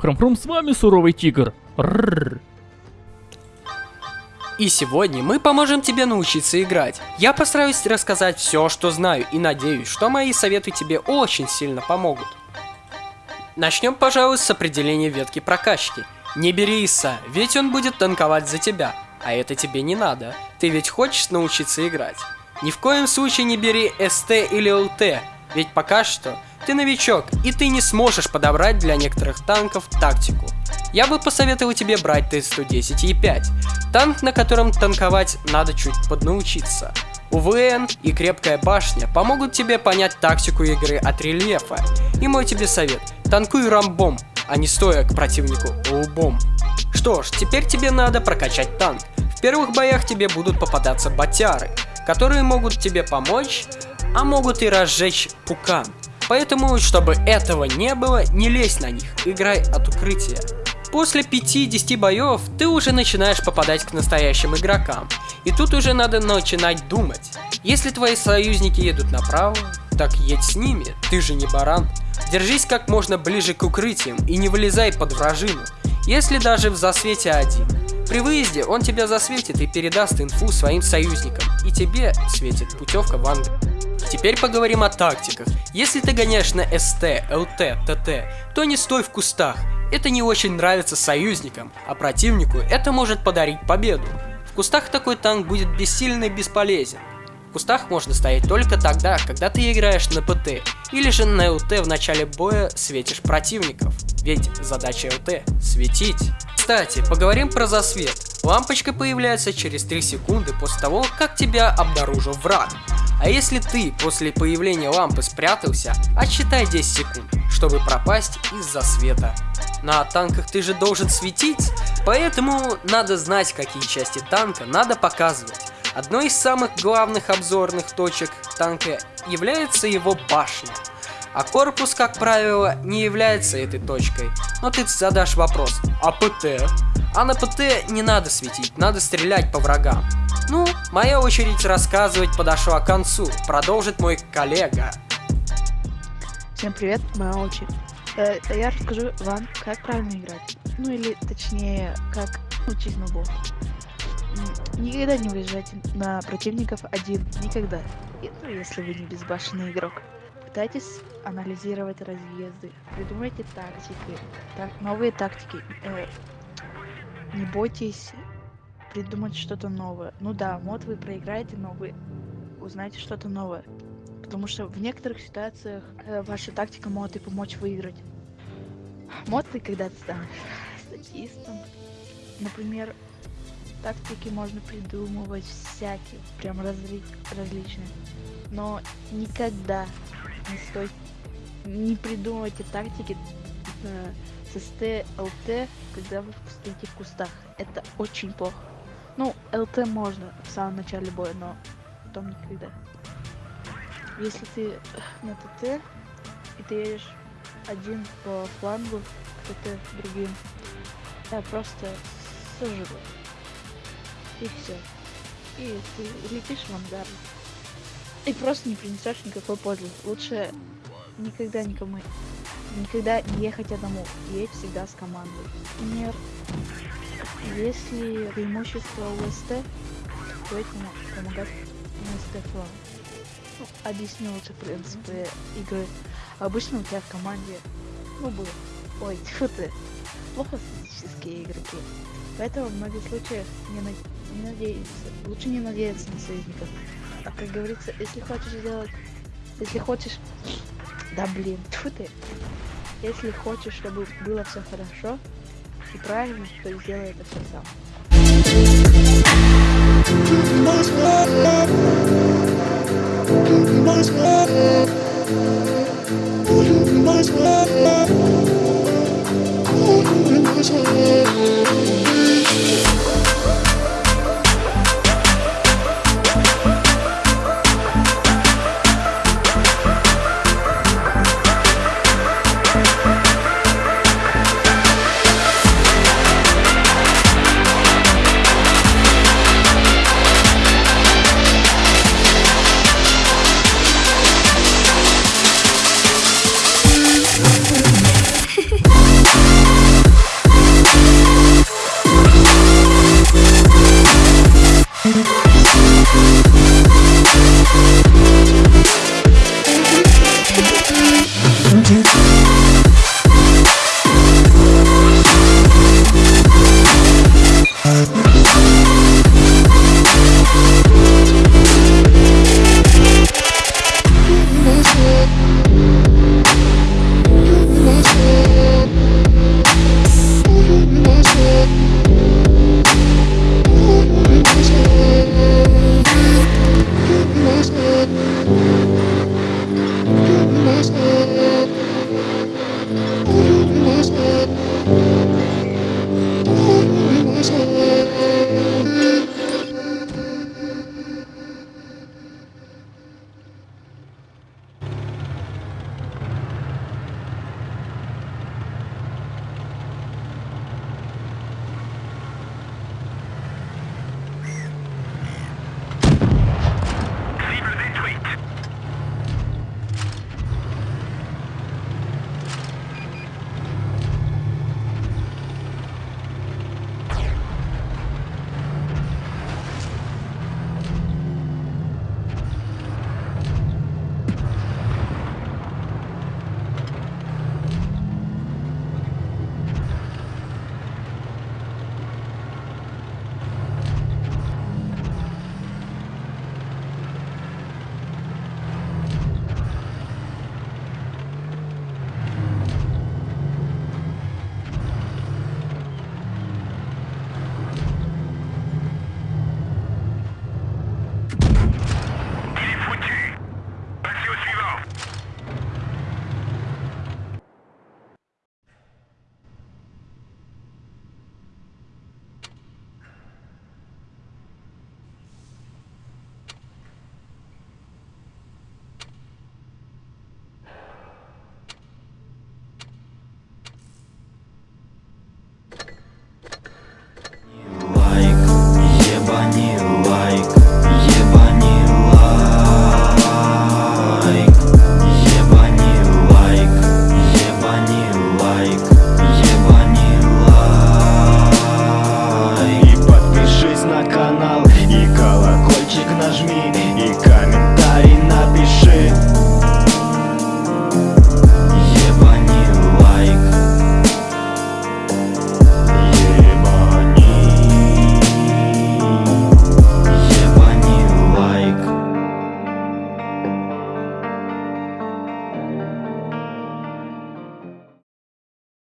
Хром-хром, с вами суровый тигр. Рррр. И сегодня мы поможем тебе научиться играть. Я постараюсь рассказать все, что знаю, и надеюсь, что мои советы тебе очень сильно помогут. Начнем, пожалуй, с определения ветки прокачки. Не бери Иса, ведь он будет танковать за тебя. А это тебе не надо. Ты ведь хочешь научиться играть. Ни в коем случае не бери СТ или ЛТ, ведь пока что ты новичок, и ты не сможешь подобрать для некоторых танков тактику. Я бы посоветовал тебе брать Т-110 Е5, танк, на котором танковать надо чуть поднаучиться. УВН и крепкая башня помогут тебе понять тактику игры от рельефа. И мой тебе совет, танкуй рамбом, а не стоя к противнику лбом. Что ж, теперь тебе надо прокачать танк. В первых боях тебе будут попадаться батяры, которые могут тебе помочь, а могут и разжечь пукан. Поэтому, чтобы этого не было, не лезь на них, играй от укрытия. После 5-10 боев ты уже начинаешь попадать к настоящим игрокам. И тут уже надо начинать думать. Если твои союзники едут направо, так едь с ними, ты же не баран. Держись как можно ближе к укрытиям и не вылезай под вражину, если даже в засвете один. При выезде он тебя засветит и передаст инфу своим союзникам, и тебе светит путевка в Англию. Теперь поговорим о тактиках. Если ты гоняешь на СТ, ЛТ, ТТ, то не стой в кустах. Это не очень нравится союзникам, а противнику это может подарить победу. В кустах такой танк будет бессильно и бесполезен. В кустах можно стоять только тогда, когда ты играешь на ПТ, или же на ЛТ в начале боя светишь противников, ведь задача ЛТ – светить. Кстати, поговорим про засвет. Лампочка появляется через 3 секунды после того, как тебя обнаружил враг. А если ты после появления лампы спрятался, отсчитай 10 секунд, чтобы пропасть из-за света. На танках ты же должен светить, поэтому надо знать, какие части танка надо показывать. Одной из самых главных обзорных точек танка является его башня. А корпус, как правило, не является этой точкой. Но ты задашь вопрос, а ПТ? А на ПТ не надо светить, надо стрелять по врагам. Ну, моя очередь рассказывать подошла к концу. Продолжит мой коллега. Всем привет, моя очередь. Э, я расскажу вам, как правильно играть. Ну или точнее, как учить на бот. Никогда не выезжайте на противников один. Никогда. Ну, если вы не безбашенный игрок. Пытайтесь анализировать разъезды. Придумайте тактики. Так, новые тактики. Э, не бойтесь придумать что-то новое. Ну да, мод вы проиграете, но вы узнаете что-то новое. Потому что в некоторых ситуациях э, ваша тактика может и помочь выиграть. Мод ты когда-то станешь статистом. Например, тактики можно придумывать всякие, прям разли различные. Но никогда не стой, не придумывайте тактики э, с СТ, ЛТ, когда вы стоите в кустах. Это очень плохо. Ну, ЛТ можно в самом начале боя, но потом никогда. Если ты на ТТ, и ты едешь один по флангу, ТТ другим, да, просто сожжет и все. И ты летишь в ангар. И просто не принесешь никакой пользы. Лучше никогда никому, никогда не ехать одному. Едь всегда с командой. Например, если преимущество УСТ, то этому помогать УСТ флаг. Ну, объясню лучше принципы игры. Обычно у тебя в команде, ну, было, ой, тьфу ты, плохо статистические игроки. Поэтому в многих случаях не, на... не надеяться. Лучше не надеяться на союзников. А как говорится, если хочешь сделать... Если хочешь... Да блин, тьфу ты. Если хочешь, чтобы было все хорошо и правильно, то сделай это все сам. You.